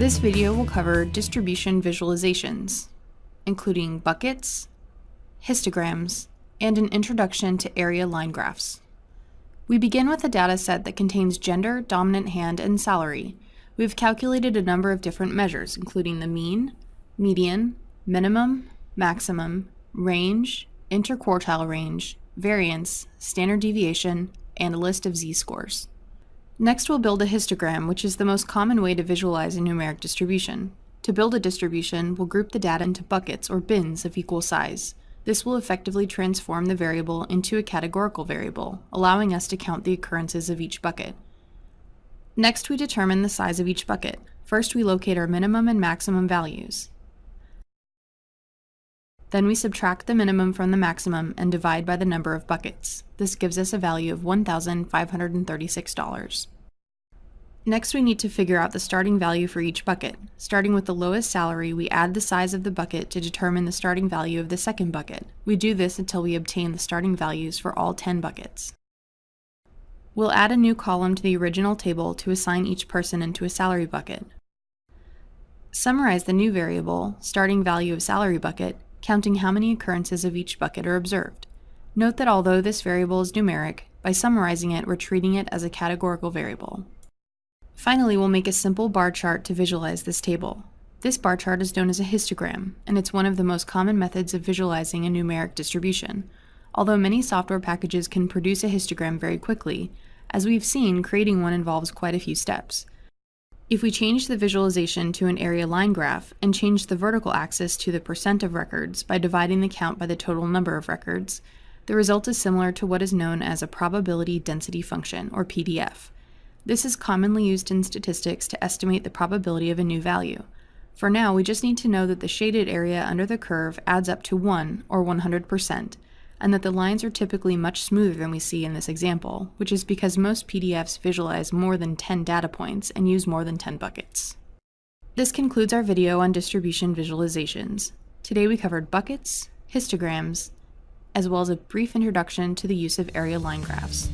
This video will cover distribution visualizations, including buckets, histograms, and an introduction to area line graphs. We begin with a data set that contains gender, dominant hand, and salary. We've calculated a number of different measures, including the mean, median, minimum, maximum, range, interquartile range, variance, standard deviation, and a list of z-scores. Next we'll build a histogram, which is the most common way to visualize a numeric distribution. To build a distribution, we'll group the data into buckets or bins of equal size. This will effectively transform the variable into a categorical variable, allowing us to count the occurrences of each bucket. Next we determine the size of each bucket. First we locate our minimum and maximum values. Then we subtract the minimum from the maximum and divide by the number of buckets. This gives us a value of $1,536. Next we need to figure out the starting value for each bucket. Starting with the lowest salary, we add the size of the bucket to determine the starting value of the second bucket. We do this until we obtain the starting values for all 10 buckets. We'll add a new column to the original table to assign each person into a salary bucket. Summarize the new variable, starting value of salary bucket, counting how many occurrences of each bucket are observed. Note that although this variable is numeric, by summarizing it, we're treating it as a categorical variable. Finally, we'll make a simple bar chart to visualize this table. This bar chart is known as a histogram, and it's one of the most common methods of visualizing a numeric distribution. Although many software packages can produce a histogram very quickly, as we've seen, creating one involves quite a few steps. If we change the visualization to an area line graph and change the vertical axis to the percent of records by dividing the count by the total number of records, the result is similar to what is known as a probability density function, or PDF. This is commonly used in statistics to estimate the probability of a new value. For now, we just need to know that the shaded area under the curve adds up to 1, or 100%, and that the lines are typically much smoother than we see in this example, which is because most PDFs visualize more than 10 data points and use more than 10 buckets. This concludes our video on distribution visualizations. Today we covered buckets, histograms, as well as a brief introduction to the use of area line graphs.